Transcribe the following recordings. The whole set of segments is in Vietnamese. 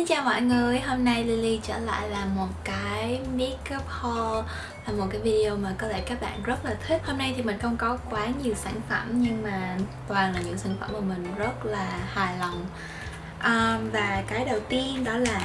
Xin chào mọi người, hôm nay Lily trở lại là một cái makeup haul Là một cái video mà có lẽ các bạn rất là thích. Hôm nay thì mình không có quá nhiều sản phẩm Nhưng mà toàn là những sản phẩm mà mình rất là hài lòng. Um, Và cái đầu tiên đó là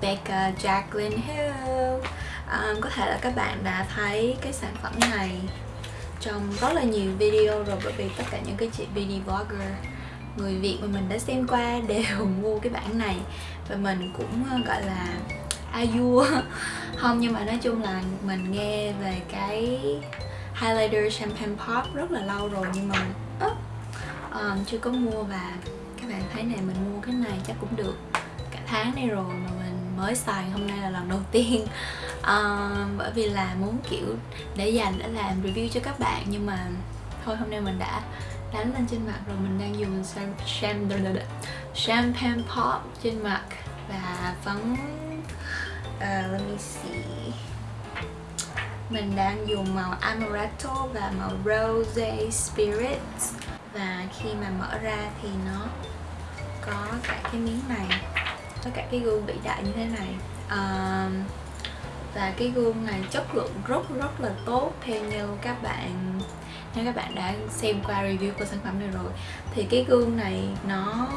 Becca Jacqueline Hill. Um, Có thể là các bạn đã thấy cái sản phẩm này trong rất là nhiều video rồi Bởi vì tất cả những cái chị beauty vlogger người Việt mà mình đã xem qua đều mua cái bản này. Và mình cũng ờ, gọi là a vua. Không nhưng mà nói chung là mình nghe về cái highlighter champagne pop rất là lâu rồi nhưng mà uh, um, chưa có mua và các bạn thấy này mình mua cái này chắc cũng được cả tháng nay rồi mà mình mới xài hôm nay là lần đầu tiên. Um, bởi vì là muốn kiểu để dành để làm review cho các bạn nhưng mà thôi hôm nay mình đã đánh lên trên mặt rồi mình đang dùng champagne, champagne pop trên mặt và phấn uh, let me see. Mình đang dùng màu amaretto và màu rose spirit và khi mà mở ra thì nó có cả cái miếng này có cả cái gương vĩ đại như thế này. Uh, và cái gương này chất lượng rất rất là tốt. Theo như các bạn nếu các bạn đã xem qua review của sản phẩm này rồi thì cái gương này nó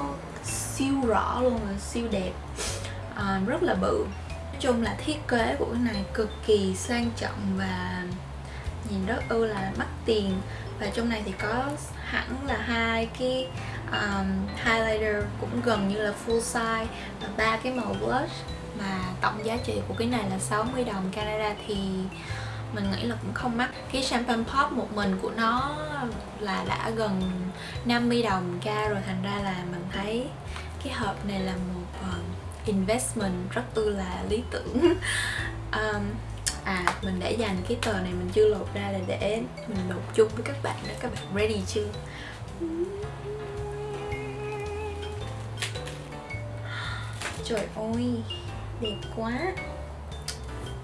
siêu rõ luôn và siêu đẹp. À, rất là bự. Nói chung là thiết kế của cái này cực kỳ sang trọng và nhìn rất ư là mắc tiền. Và trong này thì có hẳn là hai cái um, highlighter cũng gần như là full size và ba cái màu blush. Mà tổng giá trị của cái này là 60 đồng. Canada thì mình nghĩ là cũng không mắc. Cái champagne pop một mình của nó là đã gần 50 đồng ca rồi. Thành ra là mình thấy cái hộp này là một uh, investment rất ư là lý tưởng. Um, à mình để dành cái tờ này mình chưa lột ra là để mình lột chung với các bạn đó các bạn ready chưa? Trời ơi đẹp quá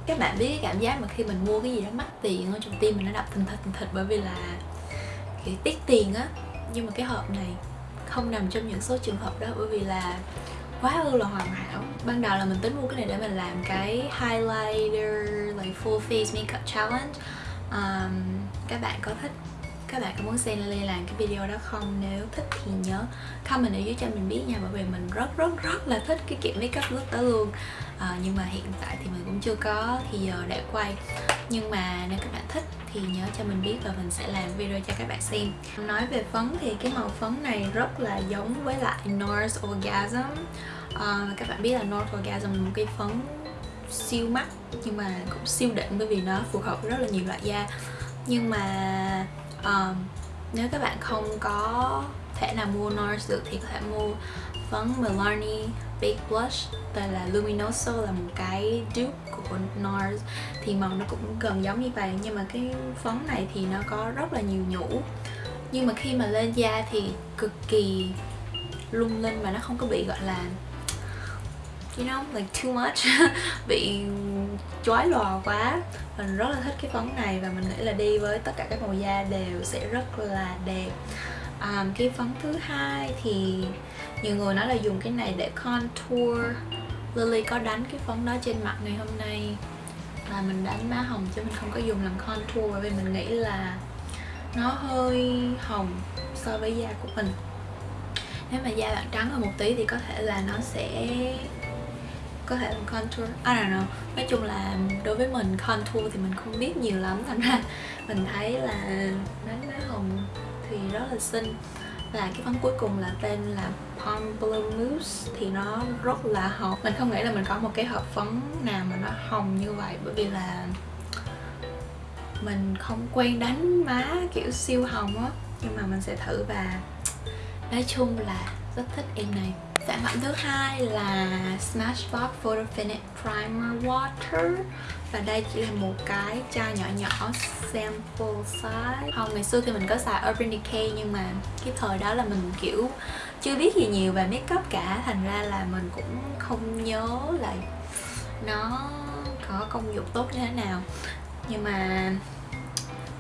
các bạn biết cái cảm giác mà khi mình mua cái gì đó mắc tiền ở trong tim mình nó đập thình thịch thình thịch bởi vì là kiểu tiết tiền á. Nhưng mà cái hộp này không nằm trong những số trường hợp đó bởi vì là quá ư là hoàn hảo. Ban đầu là mình tính mua cái này để mình làm cái highlighter like full face makeup challenge. Um, các bạn có thích các bạn có muốn xem Lily làm cái video đó không? Nếu thích thì nhớ comment ở dưới cho mình biết nha. Bởi vì mình rất rất rất là thích cái kiểu makeup look đó luôn à, nhưng mà hiện tại thì mình cũng chưa có thì giờ để quay. Nhưng mà nếu các bạn thích thì nhớ cho mình biết và mình sẽ làm video cho các bạn xem. Nói về phấn thì cái màu phấn này rất là giống với lại North Orgasm. À, các bạn biết là North Orgasm là một cái phấn siêu mắt nhưng mà cũng siêu đỉnh bởi vì nó phù hợp với rất là nhiều loại da. Nhưng mà um, nếu các bạn không có thể nào mua NARS được thì có thể mua Vâng, phấn Milani Big Blush tên là Luminoso, là một cái dupe của NARS. Thì màu nó cũng gần giống như vậy nhưng mà cái phấn này thì nó có rất là nhiều nhũ. Nhưng mà khi mà lên da thì cực kỳ lung linh và nó không có bị, gọi là, you know, like too much. Bị chói lòa quá. Mình rất là thích cái phấn này và mình nghĩ là đi với tất cả các màu da đều sẽ rất là đẹp à, cái phấn thứ hai thì nhiều người nói là dùng cái này để contour. Lily có đánh cái phấn đó trên mặt ngày hôm nay. Là mình đánh má hồng chứ mình không có dùng làm contour bởi vì mình nghĩ là nó hơi hồng so với da của mình. Nếu mà da bạn trắng hơn một tí thì có thể là nó sẽ có thể làm contour. I don't know. Nói chung là đối với mình contour thì mình không biết nhiều lắm. Thành ra mình thấy là đánh má hồng thì rất là xinh. Và cái phấn cuối cùng là tên là Palm Blue Mousse, thì nó rất là hồng mình không nghĩ là mình có một cái hộp phấn nào mà nó hồng như vậy, bởi vì là mình không quen đánh má kiểu siêu hồng á. Nhưng mà mình sẽ thử và nói chung là rất thích em này. Sản phẩm thứ hai là Smashbox Photo Finish Primer Water. Và đây chỉ là một cái chai nhỏ nhỏ sample size. Không, ngày xưa thì mình có xài Urban Decay Nhưng mà cái thời đó là mình kiểu chưa biết gì nhiều về makeup cả. Thành ra là mình cũng không nhớ là nó có công dụng tốt như thế nào. Nhưng mà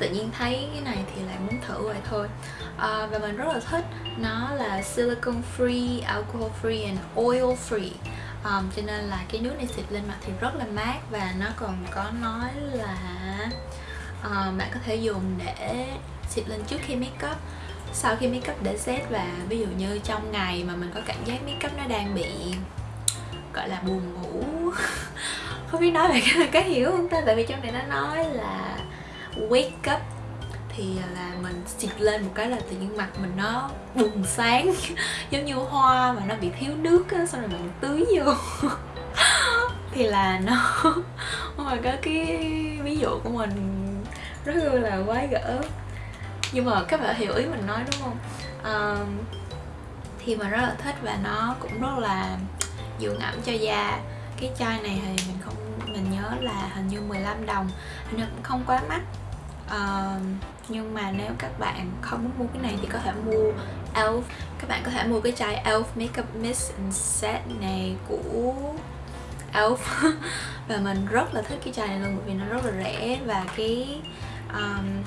tự nhiên thấy cái này thì lại muốn thử vậy thôi. À, và mình rất là thích nó là silicone free alcohol free and oil free. Um, cho nên là cái nước này xịt lên mặt thì rất là mát và nó còn có nói là uh, bạn có thể dùng để xịt lên trước khi make up. Sau khi make up để set và ví dụ như trong ngày mà mình có cảm giác make up nó đang bị gọi là buồn ngủ. Không biết nói về cái, này có hiểu không ta? Tại vì trong này nó nói là wake up thì là mình xịt lên một cái là tự nhiên mặt mình nó bùng sáng giống như hoa mà nó bị thiếu nước á xong rồi mình tưới vô. Thì là nó mà có cái ví dụ của mình rất là quái gở. Nhưng mà các bạn hiểu ý mình nói đúng không? Uh, thì mình rất là thích và nó cũng rất là dưỡng ẩm cho da. Cái chai này thì mình không mình nhớ là hình như 15 đồng. Hình như cũng không quá mắc. Uh, nhưng mà nếu các bạn không muốn mua cái này thì có thể mua Elf. Các bạn có thể mua cái chai Elf Makeup Mist and Set này của Elf. Và mình rất là thích cái chai này luôn bởi vì nó rất là rẻ. Và cái um,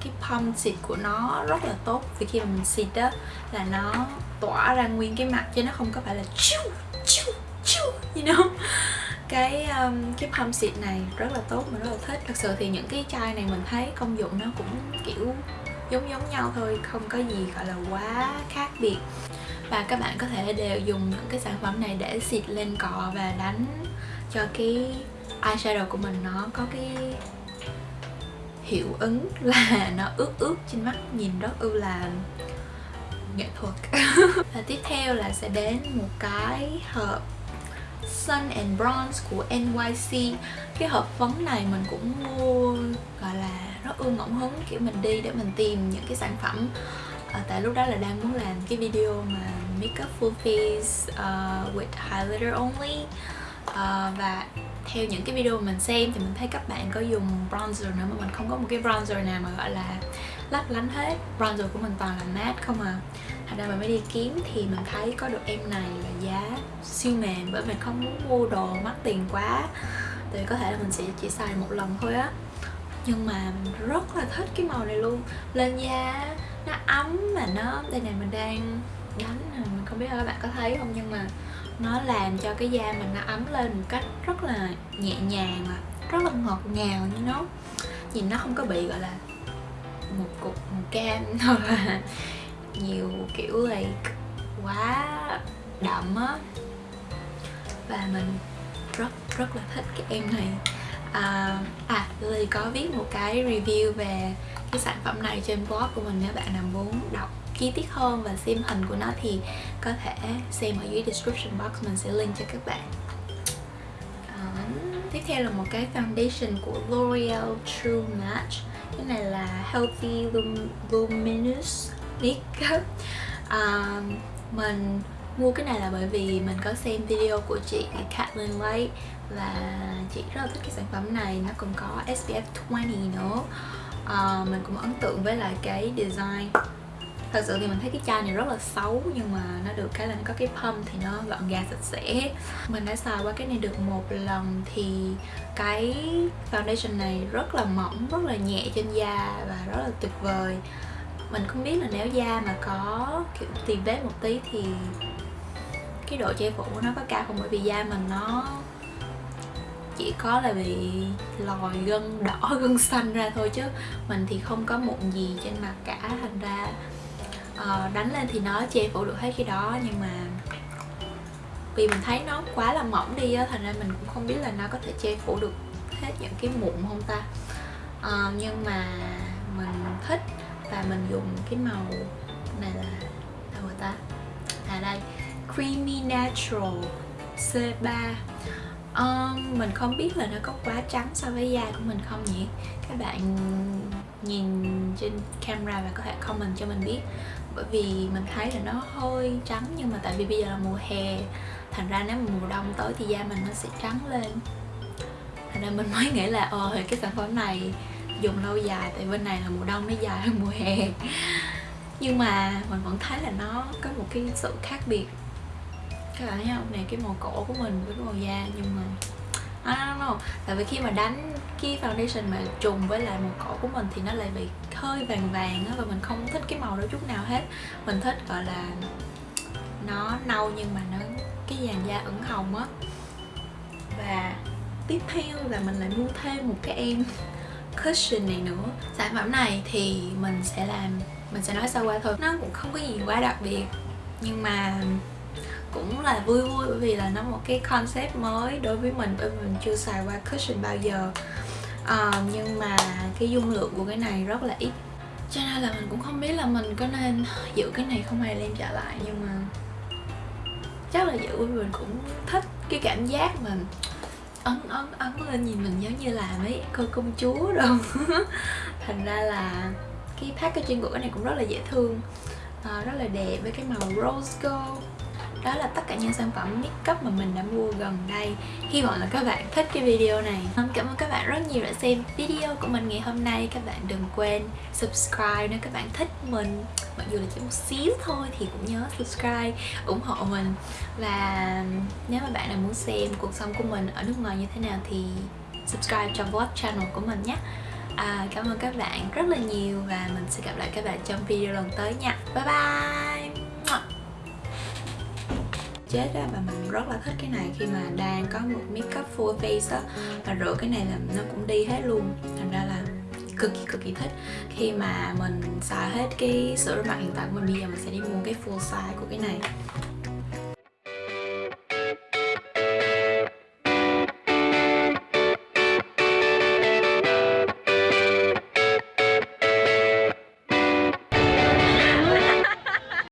cái pump xịt của nó rất là tốt. Vì khi mà mình xịt đó là nó tỏa ra nguyên cái mặt chứ nó không có phải là chiu chiu chiu you know? Cái um, cái palm xịt này rất là tốt mình rất là thích. Thật sự thì những cái chai này mình thấy công dụng nó cũng kiểu giống giống nhau thôi không có gì gọi là quá khác biệt. Và các bạn có thể đều dùng những cái sản phẩm này để xịt lên cọ và đánh cho cái eyeshadow của mình nó có cái hiệu ứng là nó ướt ướt trên mắt nhìn rất ư là nghệ thuật. Và tiếp theo là sẽ đến một cái hộp Sun and Bronze của NYC cái hộp phấn này mình cũng mua gọi là rất ưa ngẫu hứng kiểu mình đi để mình tìm những cái sản phẩm. À, tại lúc đó là đang muốn làm cái video mà makeup full face uh, with highlighter only. Uh, và theo những cái video mình xem thì mình thấy các bạn có dùng bronzer nữa mà mình không có một cái bronzer nào mà gọi là lấp lánh hết. Bronzer của mình toàn là matte không à thành ra mình mới đi kiếm thì mình thấy có được em này là giá siêu mềm, bởi mình không muốn mua đồ mắc tiền quá. Thì có thể là mình sẽ chỉ xài một lần thôi á. Nhưng mà mình rất là thích cái màu này luôn. Lên da nó ấm mà nó, đây này mình đang đánh mình không biết là các bạn có thấy không, nhưng mà nó làm cho cái da mình nó ấm lên một cách rất là nhẹ nhàng mà rất là ngọt ngào như nó. Nhìn nó không có bị, gọi là, một cục, một cam hoặc là nhiều kiểu like quá đậm á. Và mình rất rất là thích cái em này. À, à Lily có viết một cái review về cái sản phẩm này trên blog của mình. Nếu bạn nào muốn đọc chi tiết hơn và xem hình của nó thì có thể xem ở dưới description box. Mình sẽ link cho các bạn. À, tiếp theo là một cái foundation của L'Oreal True Match. Cái này là Healthy Lum Luminous biết à, mình mua cái này là bởi vì mình có xem video của chị Kathleen Light và chị rất là thích cái sản phẩm này. Nó còn có SPF 20 nữa. À, mình cũng ấn tượng với lại cái design. Thật sự thì mình thấy cái chai này rất là xấu nhưng mà nó được cái là nó có cái pump thì nó gọn gàng sạch sẽ. Mình đã xài qua cái này được một lần thì cái foundation này rất là mỏng rất là nhẹ trên da và rất là tuyệt vời mình không biết là nếu da mà có kiểu tìm vết một tí thì cái độ che phủ của nó có cao không? Bởi vì da mình nó chỉ có là bị lòi gân đỏ gân xanh ra thôi chứ mình thì không có mụn gì trên mặt cả. Thành ra uh, đánh lên thì nó che phủ được hết cái đó nhưng mà vì mình thấy nó quá là mỏng đi á thành ra mình cũng không biết là nó có thể che phủ được hết những cái mụn không ta? Uh, nhưng mà mình thích mình dùng cái màu này là đâu rồi ta? À đây creamy natural C3 um, mình không biết là nó có quá trắng so với da của mình không nhỉ? Các bạn nhìn trên camera và có thể comment cho mình biết. Bởi vì mình thấy là nó hơi trắng nhưng mà tại vì bây giờ là mùa hè thành ra nếu mà mùa đông tới thì da mình nó sẽ trắng lên. Thành ra mình mới nghĩ là ờ cái sản phẩm này dùng lâu dài, tại bên này là mùa đông nó dài hơn mùa hè. Nhưng mà mình vẫn thấy là nó có một cái sự khác biệt. Các bạn thấy không? Này, cái màu cổ của mình với màu da, nhưng mà I don't know tại vì khi mà đánh cái foundation mà trùng với lại màu cổ của mình thì nó lại bị hơi vàng vàng á, và mình không thích cái màu đó chút nào hết. Mình thích, gọi là, nó nâu nhưng mà nó, cái dàn da ửng hồng á. Và tiếp theo là mình lại mua thêm một cái em cushion này nữa. Sản phẩm này thì mình sẽ làm mình sẽ nói sơ qua thôi. Nó cũng không có gì quá đặc biệt nhưng mà cũng là vui vui bởi vì là nó một cái concept mới đối với mình bởi vì mình chưa xài qua cushion bao giờ. À, nhưng mà cái dung lượng của cái này rất là ít. Cho nên là mình cũng không biết là mình có nên giữ cái này không hay đem trả lại nhưng mà chắc là giữ bởi vì mình cũng thích cái cảm giác mà ấn ấn ấn lên nhìn mình giống như là mấy cô công chúa đâu thành ra là cái packaging của cái này cũng rất là dễ thương à, rất là đẹp với cái màu rose gold đó là tất cả những sản phẩm makeup mà mình đã mua gần đây. Hy vọng là các bạn thích cái video này. Cảm ơn các bạn rất nhiều đã xem video của mình ngày hôm nay. Các bạn đừng quên subscribe nếu các bạn thích mình. Mặc dù là chỉ một xíu thôi thì cũng nhớ subscribe ủng hộ mình. Và nếu mà bạn nào muốn xem cuộc sống của mình ở nước ngoài như thế nào thì subscribe cho vlog channel của mình nhé. À, cảm ơn các bạn rất là nhiều và mình sẽ gặp lại các bạn trong video lần tới nha. Bye bye! Chết á, và mình rất là thích cái này. Khi mà đang có một makeup full face á, và rửa cái này là nó cũng đi hết luôn. Thành ra là cực kỳ cực kỳ thích. Khi mà mình xài hết cái sữa rửa mặt hiện tại của mình bây giờ mình sẽ đi mua cái full size của cái này.